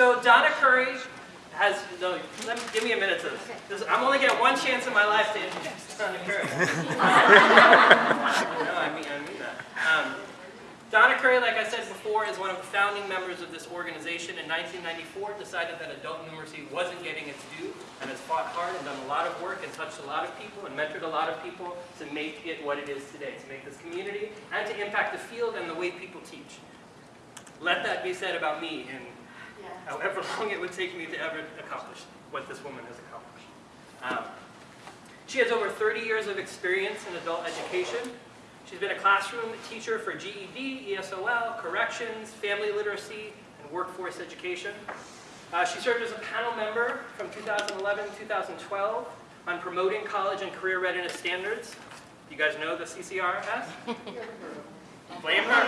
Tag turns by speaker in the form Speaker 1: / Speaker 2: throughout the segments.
Speaker 1: So Donna Curry has, no, let me, give me a minute to this. this. I'm only getting one chance in my life to introduce Donna Curry. no, I mean, I mean that. Um, Donna Curry, like I said before, is one of the founding members of this organization. In 1994, decided that adult numeracy wasn't getting its due, and has fought hard and done a lot of work and touched a lot of people and mentored a lot of people to make it what it is today, to make this community and to impact the field and the way people teach. Let that be said about me in however long it would take me to ever accomplish what this woman has accomplished. Um, she has over 30 years of experience in adult education. She's been a classroom teacher for GED, ESOL, corrections, family literacy, and workforce education. Uh, she served as a panel member from 2011 to 2012 on promoting college and career readiness standards. You guys know the CCR has? Blame her.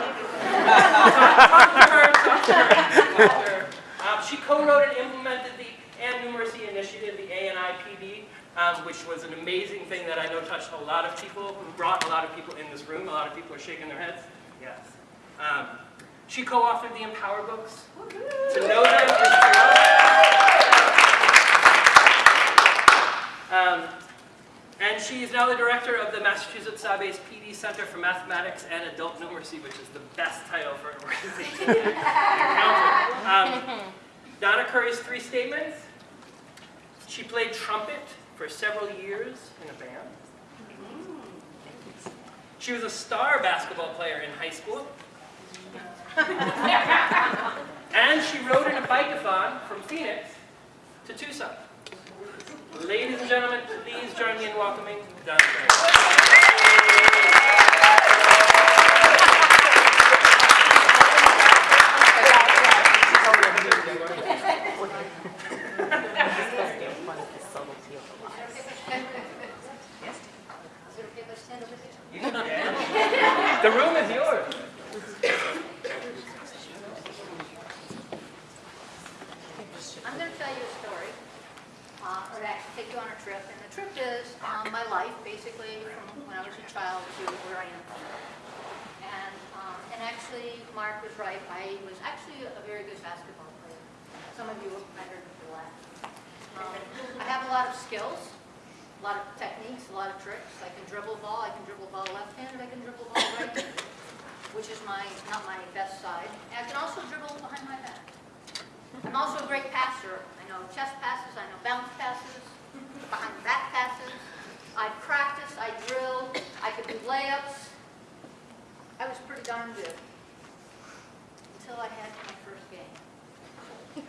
Speaker 1: talk, talk to her, talk to her. Talk to her. Um, she co-wrote and implemented the and numeracy initiative, the ANIPD, um, which was an amazing thing that I know touched a lot of people, who brought a lot of people in this room. A lot of people are shaking their heads. Yes. Um, she co-authored the Empower books. To know them is to love. Um, and she is now the director of the Massachusetts SABES PD Center for Mathematics and Adult Numeracy, which is the best title for an organization. Donna Curry's three statements. She played trumpet for several years in a band. She was a star basketball player in high school. and she rode in a bike-a-thon from Phoenix to Tucson. Ladies and gentlemen, please join me in welcoming Donna Curry. The room is yours.
Speaker 2: I'm going to tell you a story, uh, or actually take you on a trip. And the trip is um, my life, basically, from when I was a child to where I am. And, um, and actually, Mark was right. I was actually a very good basketball player. Some of you, I heard before laugh. Um, I have a lot of skills, a lot of techniques, a lot of tricks. I can dribble ball. I can dribble ball left-handed. I can dribble ball right-handed, which is my not my best side. And I can also dribble behind my back. I'm also a great passer. I know chest passes, I know bounce passes, behind the back passes. I practiced, I drilled, I could do layups. I was pretty darn good until I had my first game.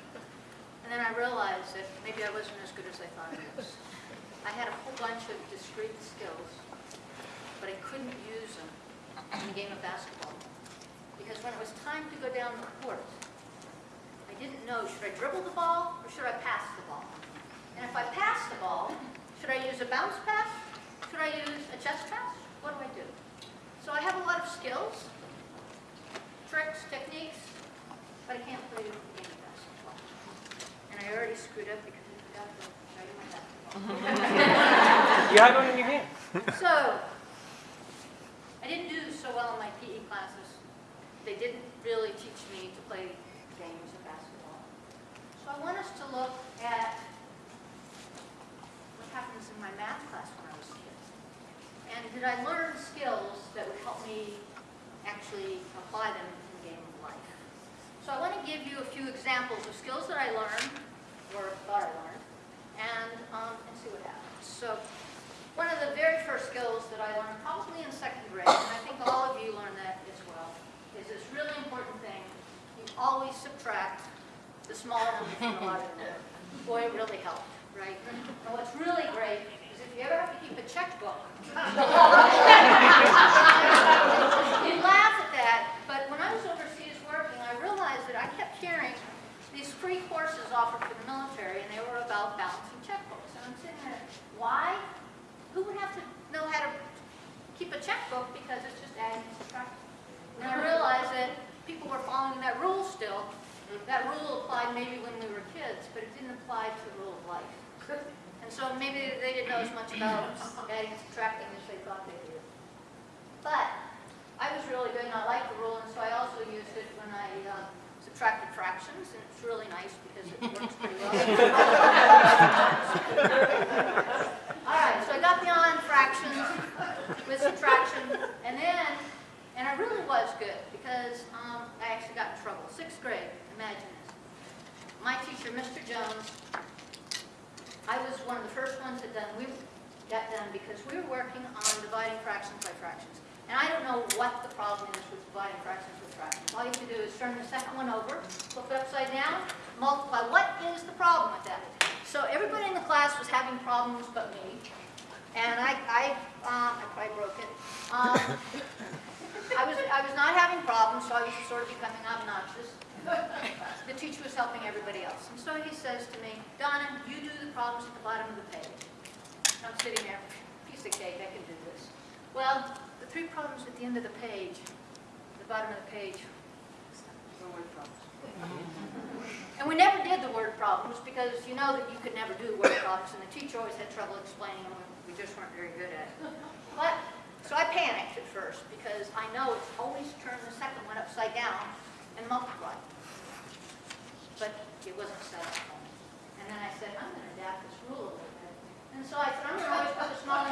Speaker 2: And then I realized that maybe I wasn't as good as I thought I was. I had a whole bunch of discrete skills, but I couldn't use them in the game of basketball. Because when it was time to go down the court, I didn't know, should I dribble the ball or should I pass the ball? And if I pass the ball, should I use a bounce pass? Should I use a chest pass? What do I do? So I have a lot of skills, tricks, techniques, but I can't play the game of basketball. And I already screwed up because I forgot to write in my basketball.
Speaker 1: You have one in your hand.
Speaker 2: So, I didn't do so well in my PE classes. They didn't really teach me to play games of basketball. So I want us to look at what happens in my math class when I was a kid. And did I learn skills that would help me actually apply them in the game of life? So I want to give you a few examples of skills that I learned, or thought I learned, and, um, and see what happens. So one of the very first skills that I learned, probably in second grade, and I think all of you learned that as well, is this really important thing. You always subtract the small number from the larger number. Boy, it really helped, right? And what's really great is if you ever have to a you laugh at that, but when I was overseas working, I realized that I kept hearing these free courses offered for the military, and they were about balancing checkbooks. And I'm sitting there, why? Who would have to know how to keep a checkbook because it's just adding and subtracting? And I realized that people were following that rule still. That rule applied maybe when we were kids, but it didn't apply to the rule of life. And so maybe they didn't know as much about adding and subtracting as they thought they did. But I was really good and I liked the rule, and so I also used it when I uh, subtracted fractions, and it's really nice because it works pretty well. All right, so I got beyond fractions with subtraction, and then, and I really was good because um, I actually got in trouble. Sixth grade, imagine this. My teacher, Mr. Jones, I was one of the first ones that done, we got done because we were working on dividing fractions by fractions. And I don't know what the problem is with dividing fractions with fractions. All you have to do is turn the second one over, flip it upside down, multiply. What is the problem with that? So everybody in the class was having problems but me. And I, I, um, I probably broke it. Um, I was, I was not having problems, so I was sort of becoming obnoxious. The teacher was helping everybody else. And so he says to me, Donna, you do the problems at the bottom of the page. I'm sitting there, piece of cake, I can do three problems at the end of the page, the bottom of the page, were word problems. And we never did the word problems because you know that you could never do word problems and the teacher always had trouble explaining them. We just weren't very good at it. But, so I panicked at first because I know it's always turn the second one upside down and multiply. But it wasn't set up. And then I said, I'm going to adapt this rule a little bit. And so I said, I'm going to always put the smaller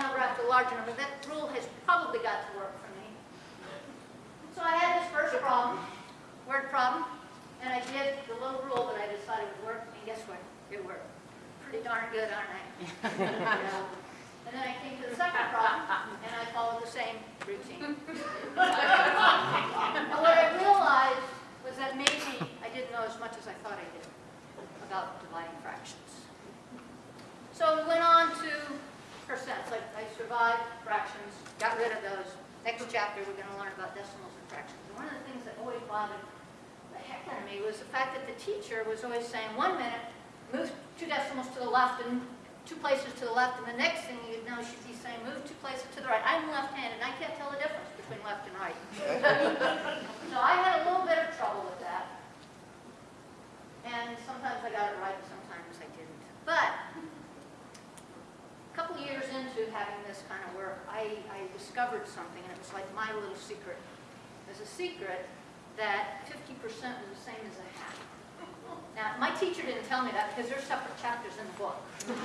Speaker 2: number after the number. That rule has probably got to work for me. So I had this first problem, word problem, and I did the little rule that I decided would work, and guess what? It worked. Pretty darn good, aren't I? And then I came to the second problem, and I followed the same routine. And what I realized was that maybe I didn't know as much as I thought I did about dividing fractions. So we went on to percents. I, Survived fractions, got rid of those. Next chapter, we're going to learn about decimals and fractions. And one of the things that always bothered the heck out of me was the fact that the teacher was always saying, one minute, move two decimals to the left and two places to the left, and the next thing you'd know, she'd be saying, move two places to the right. I'm left-handed, and I can't tell the difference between left and right. So I had a little bit of trouble with that. And sometimes I got it right, and sometimes I didn't. But years into having this kind of work, I, I discovered something, and it was like my little secret. There's a secret that 50% is the same as a half. Now, my teacher didn't tell me that because there's separate chapters in the book. 50%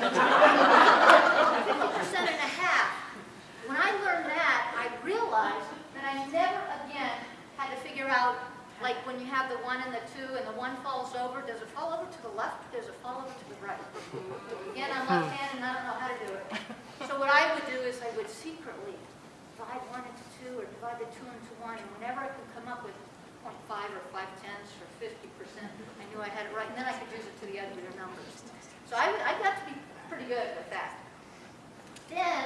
Speaker 2: and a half. When I learned that, I realized that I never again had to figure out, like when you have the one and the two and the one falls over, does it fall over to the left does it fall over to the right? Again, I'm left-handed and I don't know how to do it. So what I would do is I would secretly divide one into two or divide the two into one, and whenever I could come up with 0.5 or 5 tenths or 50%, I knew I had it right, and then I could use it to the uglier numbers. So I, I got to be pretty good with that. Then,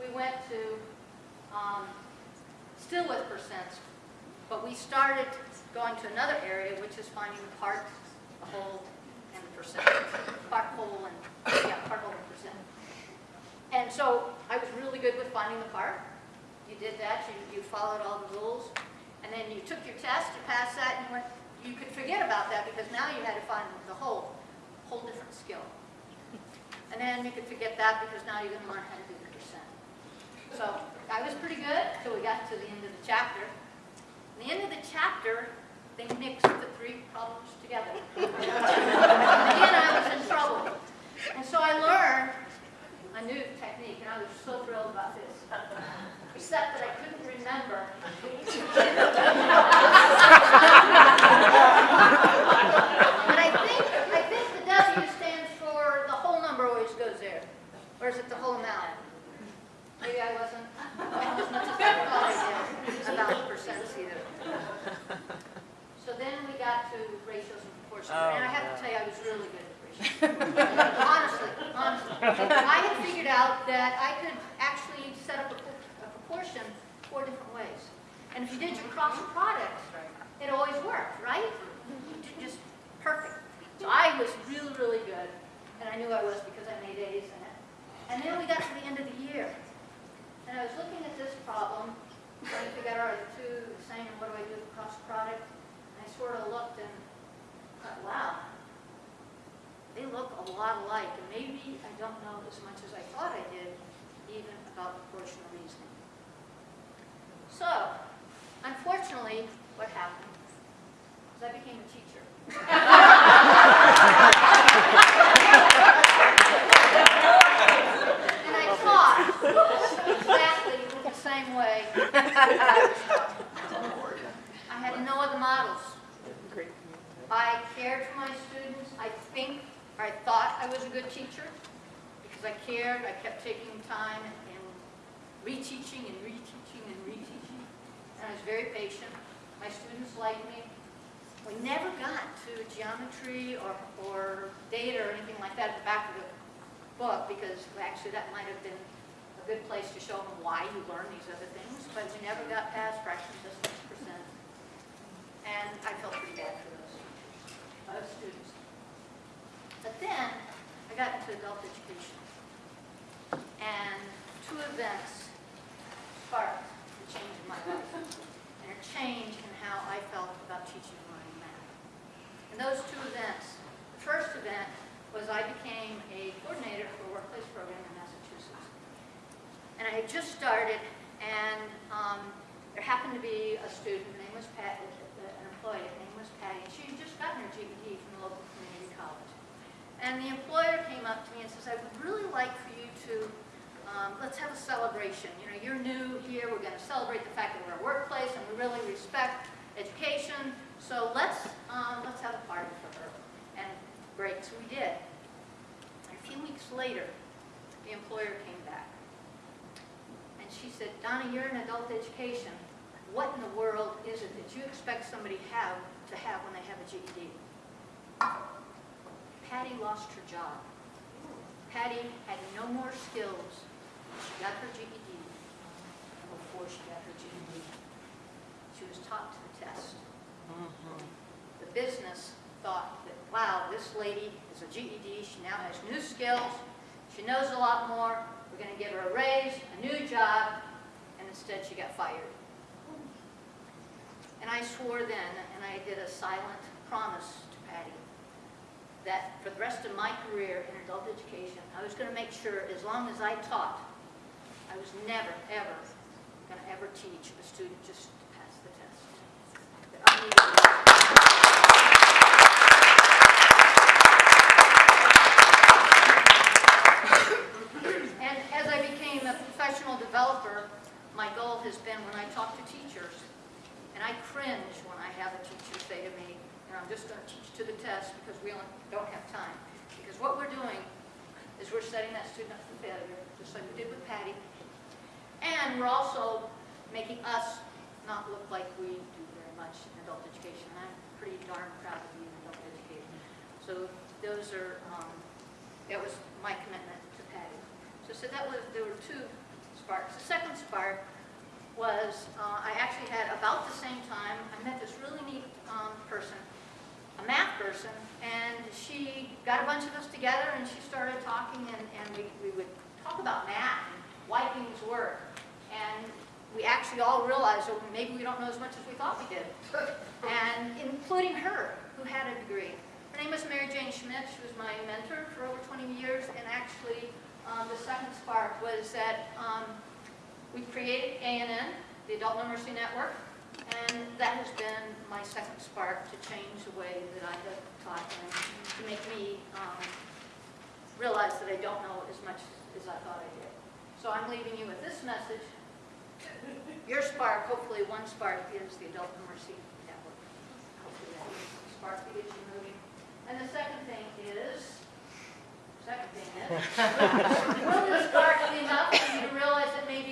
Speaker 2: we went to, um, still with percents, but we started going to another area, which is finding the part, the whole, and the percent. Part, whole, and, yeah, part, whole, and percent. And so I was really good with finding the part. You did that, you, you followed all the rules, and then you took your test, you passed that, and you went, you could forget about that because now you had to find the whole, whole different skill. And then you could forget that because now you're gonna learn how to do the percent. So I was pretty good until we got to the end of the chapter. In the end of the chapter, they mixed the three problems together. Again, I was in trouble. And so I learned a new technique, and I was so thrilled about this. Except that I couldn't remember. But I think, I think the W stands for the whole number always goes there. Or is it the whole amount? Maybe I wasn't as much as I thought I did about percents either. So then we got to ratios and proportions, oh, and I have to tell you, I was really good at ratios. Honestly, honestly. I had figured out that I could actually set up a a proportion four different ways. And if you did your cross product, it always worked, right? Just perfect. So I was really, really good, and I knew I was because I made A's in it. And then we got to the end of the year, and I was looking at this problem, trying to figure out, are the two the same, and what do I do with the cross product? And I sort of looked and thought, wow, they look a lot alike, and maybe I don't know as much as I thought I did, even about proportional reasoning. So, unfortunately, what happened is I became became a teacher. And I taught exactly the same way I was taught. I had no other models. I cared for my students. I think, or I thought I was a good teacher because I cared. I kept taking time and reteaching and reteaching and reteaching. And I was very patient. My liked me. We never got to geometry or, or data or anything like that at the back of the book because actually that might have been a good place to show them why you learn these other things. But we never got past fraction, distance, percent. And I felt pretty bad for those those students. But then I got into adult education. And two events sparked the change in my life and a change in how I felt about teaching and learning math. And those two events, the first event was I became a coordinator for a workplace program in Massachusetts. And I had just started, and um, there happened to be a student, her name was Pat, an employee, her name was Patty, and she had just gotten her GED from the local community college. And the employer came up to me and says, I would really like for you to, um, let's have a celebration. You know, you're new here, we're going to celebrate the fact that we're a workplace and we really respect education, so let's, um, let's have a party for her. And great, so we did. A few weeks later, the employer came back. And she said, Donna, you're in adult education. What in the world is it that you expect somebody have to have when they have a GED? Patty lost her job. Patty had no more skills. She got her GED before she got her GED. She was taught to the test. The business thought that, wow, this lady is a GED, she now has new skills, she knows a lot more, we're going to give her a raise, a new job, and instead she got fired. And I swore then, and I did a silent promise to Patty, that for the rest of my career in adult education, I was going to make sure, as long as I taught, I was never, ever going to ever teach a student just to pass the test. That I needed to- And as I became a professional developer, my goal has been when I talk to teachers, and I cringe when I have a teacher say to me, know, I'm just going to teach to the test because we don't have time. Because what we're doing is we're setting that student up for failure, just like we did with Patty. And we're also making us not look like we do much in adult education. I'm pretty darn proud of being an adult educator. So those are, um, that was my commitment to Patty. So, so that was, there were two sparks. The second spark was, uh, I actually had about the same time, I met this really neat um, person, a math person, and she got a bunch of us together and she started talking and, and we, we would talk about math and why things work. And we actually all realized, oh, maybe we don't know as much as we thought we did. And including her, who had a degree. Her name was Mary Jane Schmitt. She was my mentor for over 20 years. And actually, um, the second spark was that um, we created ANN, the Adult Numeracy Network, and that has been my second spark to change the way that I have taught and to make me um, realize that I don't know as much as I thought I did. So I'm leaving you with this message. Your spark, hopefully one spark, is the Adult Numeracy Network. Hopefully that is the spark that gets you moving. And the second thing is, second thing is, will this spark be enough for you to realize that maybe